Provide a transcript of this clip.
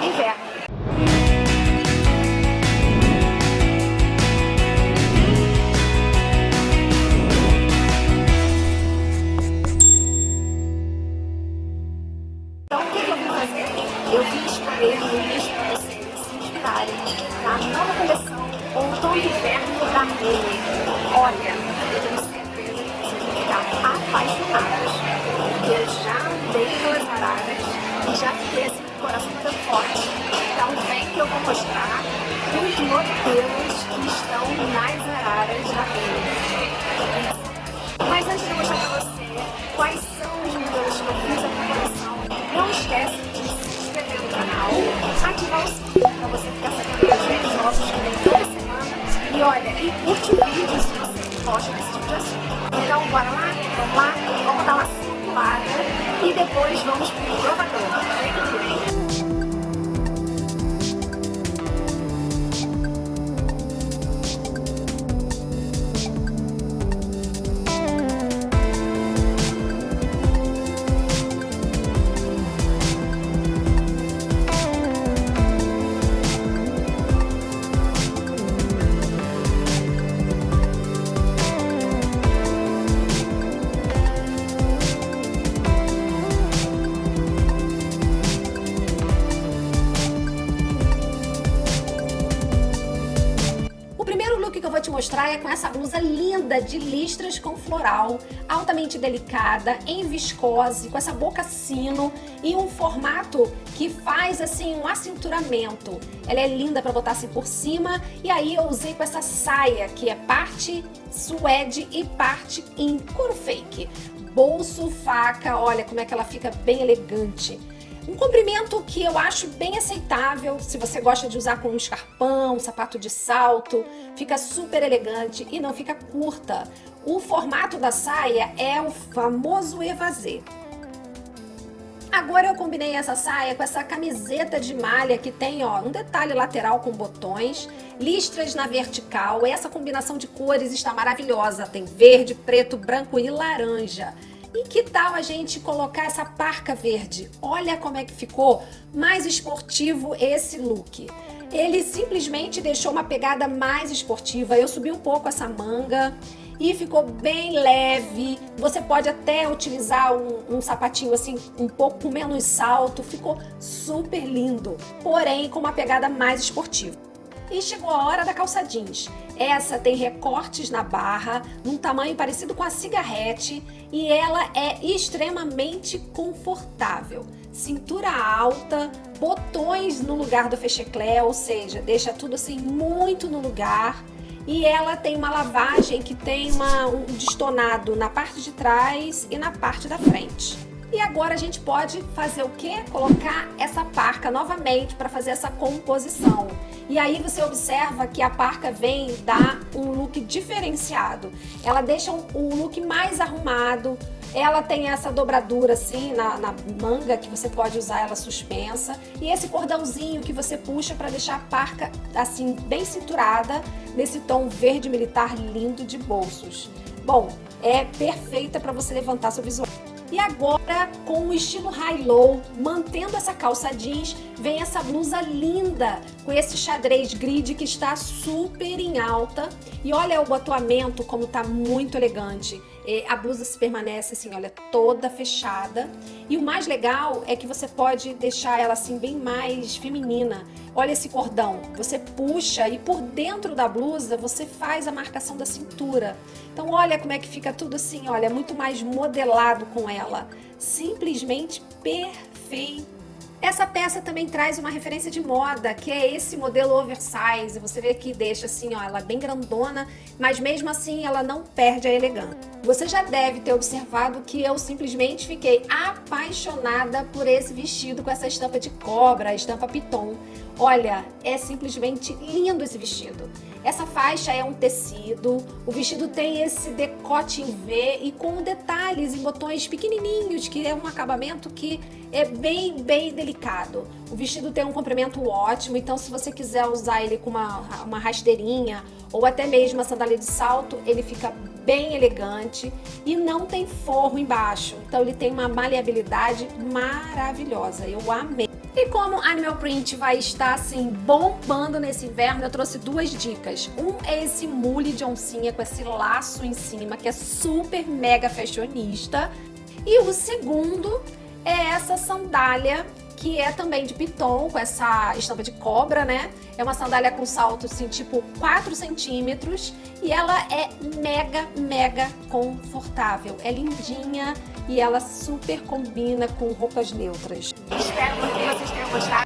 e inverno. Então, o que, eu vim fazer? Eu vim escolher looks para vocês se inspirarem na nova coleção Outono e Inverno da Mene. Olha, eu tenho certeza que vocês vão ficar apaixonadas, porque eu já andei pelas araras e já fiquei assim o coração muito forte. Então, vem que eu vou mostrar os modelos que estão nas araras da Mene. Mas antes de eu mostrar para você quais são os modelos que eu fiz na coleção, não esquece de se inscrever no canal, ativar o sininho para você ficar sabendo dos vídeos nossos que vem toda semana. E olha, e curte o vídeo se você gosta desse tipo de assunto. Então bora lá? Vamos lá? Vamos dar uma circulada e depois vamos pro provador. É com essa blusa linda de listras com floral, altamente delicada, em viscose, com essa boca sino e um formato que faz assim um acinturamento. Ela é linda para botar assim por cima e aí eu usei com essa saia que é parte suede e parte em couro fake. Bolso, faca, olha como é que ela fica bem elegante. Um comprimento que eu acho bem aceitável, se você gosta de usar com um escarpão, um sapato de salto, fica super elegante e não fica curta. O formato da saia é o famoso evasê. Agora eu combinei essa saia com essa camiseta de malha que tem ó, um detalhe lateral com botões, listras na vertical. Essa combinação de cores está maravilhosa. Tem verde, preto, branco e laranja. E que tal a gente colocar essa parca verde? Olha como é que ficou mais esportivo esse look. Ele simplesmente deixou uma pegada mais esportiva. Eu subi um pouco essa manga e ficou bem leve. Você pode até utilizar um, um, sapatinho assim, um pouco menos salto. Ficou super lindo, porém com uma pegada mais esportiva. E chegou a hora da calça jeans. Essa tem recortes na barra, num tamanho parecido com a cigarrete e ela é extremamente confortável. Cintura alta, botões no lugar do fecheclé, ou seja, deixa tudo assim muito no lugar. E ela tem uma lavagem que tem uma, um destonado na parte de trás e na parte da frente. E agora a gente pode fazer o que? Colocar essa parca novamente para fazer essa composição. E aí você observa que a parca vem dar um look diferenciado. Ela deixa um, um look mais arrumado, ela tem essa dobradura assim na, na, manga, que você pode usar ela suspensa. E esse cordãozinho que você puxa para deixar a parca assim bem cinturada, nesse tom verde militar lindo de bolsos. Bom, é perfeita para você levantar seu visual. E agora, com o estilo high-low, mantendo essa calça jeans, vem essa blusa linda, com esse xadrez grid que está super em alta. E olha o botoamento como está muito elegante. A blusa se permanece assim, olha, toda fechada. E o mais legal é que você pode deixar ela assim bem mais feminina. Olha esse cordão, você puxa e por dentro da blusa você faz a marcação da cintura. Então olha como é que fica tudo assim, olha, muito mais modelado com ela. Simplesmente perfeito. Essa peça também traz uma referência de moda, que é esse modelo oversize. Você vê que deixa assim, ó, ela bem grandona, mas mesmo assim ela não perde a elegância. Você já deve ter observado que eu simplesmente fiquei apaixonada por esse vestido com essa estampa de cobra, a estampa piton. Olha, é simplesmente lindo esse vestido. Essa faixa é um tecido, o vestido tem esse decote em V e com detalhes em botões pequenininhos, que é um acabamento que é bem, bem delicado. O vestido tem um comprimento ótimo, então se você quiser usar ele com uma, uma rasteirinha ou até mesmo uma sandália de salto, ele fica bem elegante e não tem forro embaixo. Então ele tem uma maleabilidade maravilhosa, eu amei. E como Animal Print vai estar assim bombando nesse inverno, eu trouxe duas dicas. Um é esse mule de oncinha com esse laço em cima, que é super mega fashionista. E o segundo é essa sandália que é também de piton, com essa estampa de cobra, né? É uma sandália com salto, assim, tipo 4 centímetros. E ela é mega, mega confortável. É lindinha e ela super combina com roupas neutras. Que